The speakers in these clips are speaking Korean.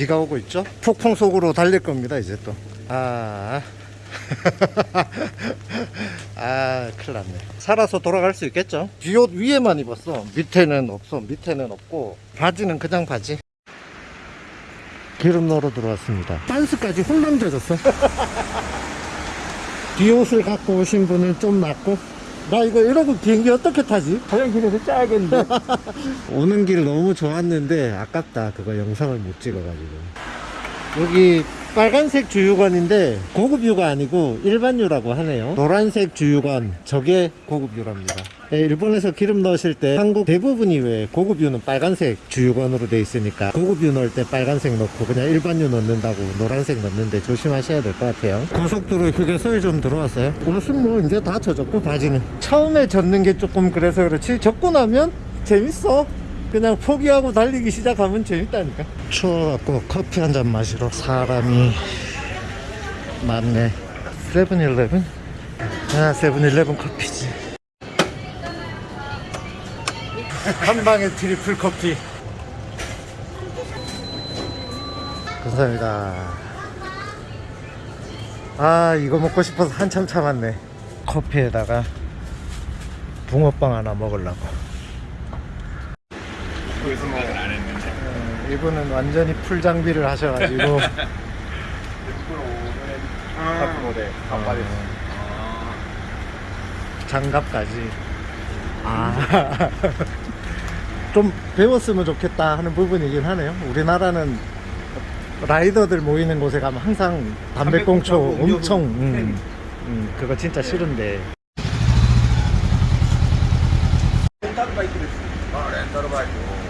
비가 오고 있죠? 폭풍 속으로 달릴 겁니다 이제 또 아. 아 큰일 났네. 살아서 돌아갈 수 있겠죠? 비옷 위에만 입었어. 밑에는 없어. 밑에는 없고. 바지는 그냥 바지. 기름 넣으러 들어왔습니다. 빤스까지 홀랑 젖었어. 비옷을 갖고 오신 분은 좀 낫고 나 이거 이러고 비행기 어떻게 타지? 화장실에서 짜야겠는데. 오는 길 너무 좋았는데 아깝다. 그거 영상을 못 찍어가지고. 여기 빨간색 주유관인데 고급유가 아니고 일반유라고 하네요. 노란색 주유관 저게 고급유랍니다. 예, 일본에서 기름 넣으실 때 한국 대부분이 왜 고급유는 빨간색 주유관으로 돼 있으니까 고급유 넣을 때 빨간색 넣고 그냥 일반유 넣는다고 노란색 넣는데 조심하셔야 될 것 같아요. 고속도로 휴게소에 좀 들어왔어요. 옷은 뭐 이제 다 젖었고 바지는. 처음에 젖는 게 조금 그래서 그렇지. 젖고 나면 재밌어 그냥 포기하고 달리기 시작하면 재밌다니까. 추워갖고 커피 한 잔 마시러 사람이 많네. 세븐일레븐? 아 세븐일레븐 커피지. 한 방에 triple 커피. 감사합니다. 아 이거 먹고 싶어서 한참 참았네. 커피에다가 붕어빵 하나 먹으려고 가지고 생각을 안 했는데. 네, 이분은 완전히 풀 장비를 하셔가지고. 네, 아. 모델 반바지 아. 아. 장갑까지. 아. 좀 배웠으면 좋겠다 하는 부분이긴 하네요. 우리나라는 라이더들 모이는 곳에 가면 항상 담배꽁초 엄청 음, 음, 그거 진짜 싫은데. 렌탈 바이크 아 렌탈 바이크.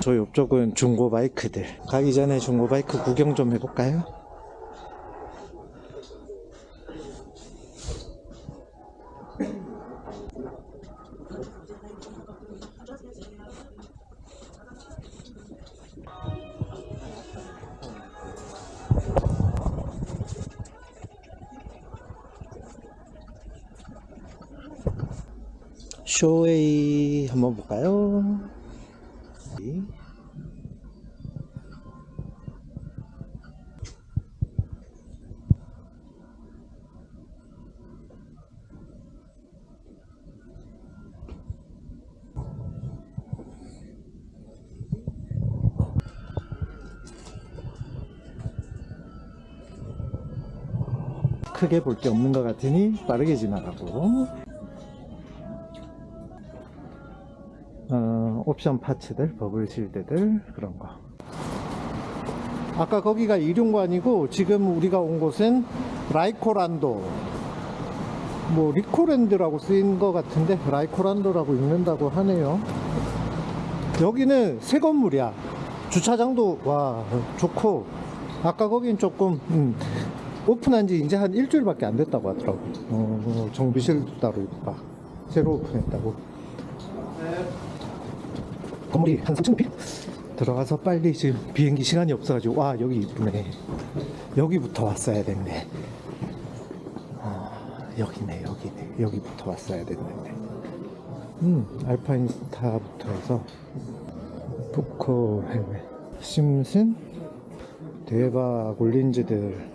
저 옆쪽은 중고 바이크들 가기 전에 중고 바이크 구경 좀 해볼까요? 쇼웨이 한번 볼까요? 크게 볼 게 없는 것 같으니 빠르게 지나가고 옵션 parts들, bubble shield들 그런 거. 아까 거기가 이륜관이고 지금 우리가 온 곳은 라이코란도. 뭐 리코랜드라고 쓰인 것 같은데 라이코란도라고 읽는다고 하네요. 여기는 새 건물이야. 주차장도 와 좋고 아까 거긴 조금 음, 오픈한 지 이제 한 일주일밖에 안 됐다고 하더라고. 어, 정비실도 따로 막 새로 오픈했다고. 건물이 한 3층 높이 들어가서 빨리 지금 비행기 시간이 없어가지고 와 여기 이쁘네. 여기부터 왔어야 됐네. 어, 여기네 여기네. 여기부터 왔어야 됐네. 음 알파인 스타부터 해서 헬멧 심슨 대박 올린즈들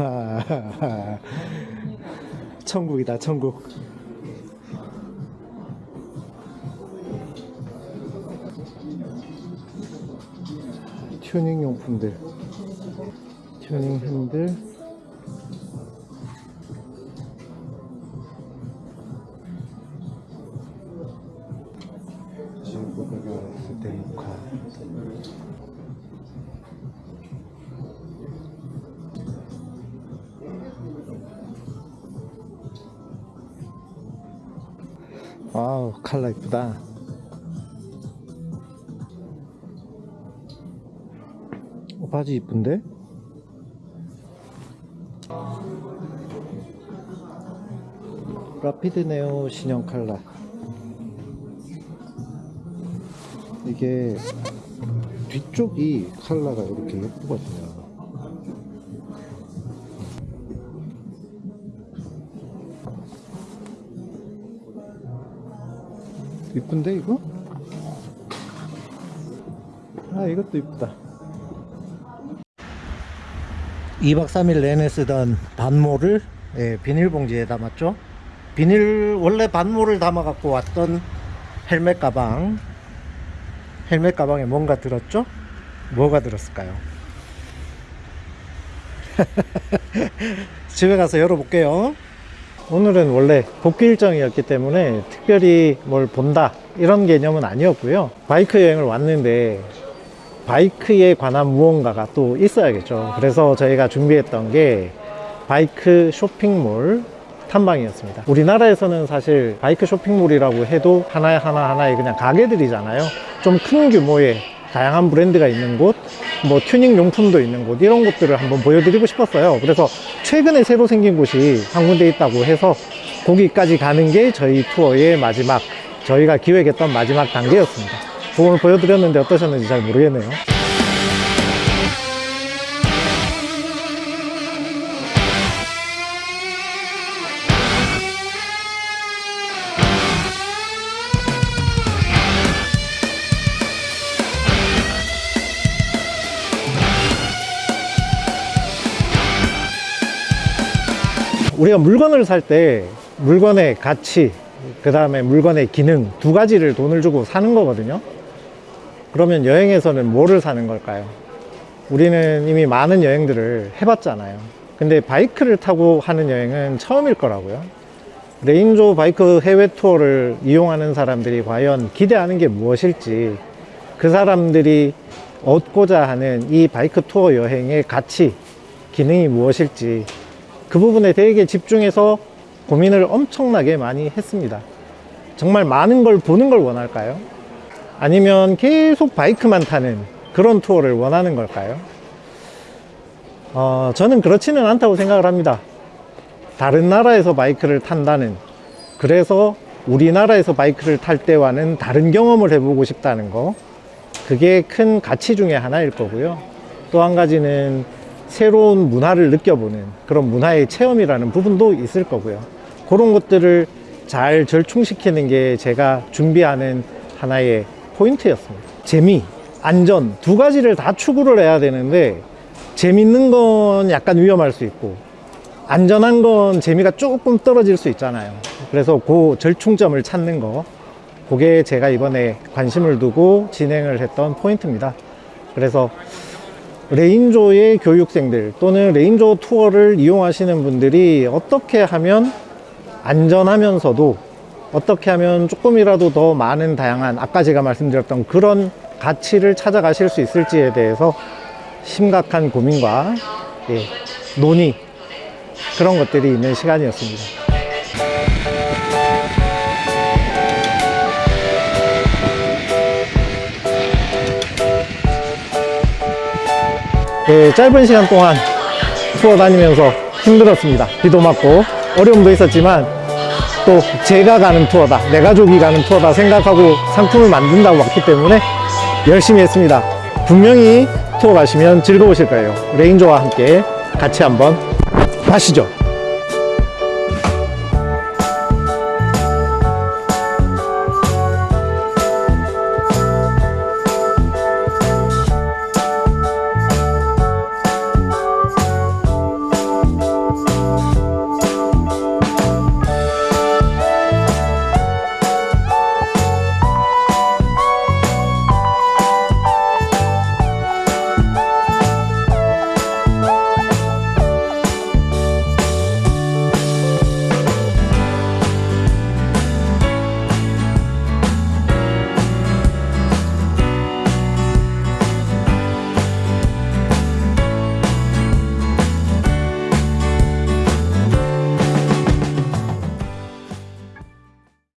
천국이다 천국. 튜닝 용품들. 튜닝 핸들. 중국어가 스테이카 와우 칼라 이쁘다. 어, 바지 이쁜데? 라피드 네오 신형 칼라. 이게 뒤쪽이 칼라가 이렇게 예쁘거든요. 이쁜데 이거? 아 이것도 이쁘다 2박 3일 내내 쓰던 반모를 예, 비닐봉지에 담았죠 비닐 원래 반모를 담아 갖고 왔던 헬멧 가방 헬멧 가방에 뭔가 들었죠? 뭐가 들었을까요? 집에 가서 열어볼게요 오늘은 원래 복귀 일정이었기 때문에 특별히 뭘 본다 이런 개념은 아니었고요. 바이크 여행을 왔는데 바이크에 관한 무언가가 또 있어야겠죠. 그래서 저희가 준비했던 게 바이크 쇼핑몰 탐방이었습니다. 우리나라에서는 사실 바이크 쇼핑몰이라고 해도 하나의 하나 하나의 그냥 가게들이잖아요. 좀 큰 규모의 다양한 브랜드가 있는 곳, 뭐 튜닝 용품도 있는 곳 이런 곳들을 한번 보여드리고 싶었어요. 그래서 최근에 새로 생긴 곳이 한 군데 있다고 해서 거기까지 가는 게 저희 투어의 마지막 저희가 기획했던 마지막 단계였습니다. 오늘 보여드렸는데 어떠셨는지 잘 모르겠네요 우리가 물건을 살 때 물건의 가치 그 다음에 물건의 기능 두 가지를 돈을 주고 사는 거거든요. 그러면 여행에서는 뭐를 사는 걸까요? 우리는 이미 많은 여행들을 해봤잖아요. 근데 바이크를 타고 하는 여행은 처음일 거라고요. 레인조 바이크 해외 투어를 이용하는 사람들이 과연 기대하는 게 무엇일지 그 사람들이 얻고자 하는 이 바이크 투어 여행의 가치, 기능이 무엇일지 그 부분에 되게 집중해서 고민을 엄청나게 많이 했습니다 정말 많은 걸 보는 걸 원할까요? 아니면 계속 바이크만 타는 그런 투어를 원하는 걸까요? 어, 저는 그렇지는 않다고 생각을 합니다 다른 나라에서 바이크를 탄다는 그래서 우리나라에서 바이크를 탈 때와는 다른 경험을 해보고 싶다는 거 그게 큰 가치 중에 하나일 거고요 또 한 가지는 새로운 문화를 느껴보는 그런 문화의 체험이라는 부분도 있을 거고요. 그런 것들을 잘 절충시키는 게 제가 준비하는 하나의 포인트였습니다. 재미, 안전 두 가지를 다 추구를 해야 되는데 재밌는 건 약간 위험할 수 있고 안전한 건 재미가 조금 떨어질 수 있잖아요. 그래서 그 절충점을 찾는 거 그게 제가 이번에 관심을 두고 진행을 했던 포인트입니다. 그래서 레인조의 교육생들 또는 레인조 투어를 이용하시는 분들이 어떻게 하면 안전하면서도 어떻게 하면 조금이라도 더 많은 다양한 아까 제가 말씀드렸던 그런 가치를 찾아가실 수 있을지에 대해서 심각한 고민과 예, 논의 그런 것들이 있는 시간이었습니다 예, 짧은 시간 동안 투어 다니면서 힘들었습니다. 비도 맞고 어려움도 있었지만 또 제가 가는 투어다 내 가족이 가는 투어다 생각하고 상품을 만든다고 왔기 때문에 열심히 했습니다. 분명히 투어 가시면 즐거우실 거예요. 레인조와 함께 같이 한번 가시죠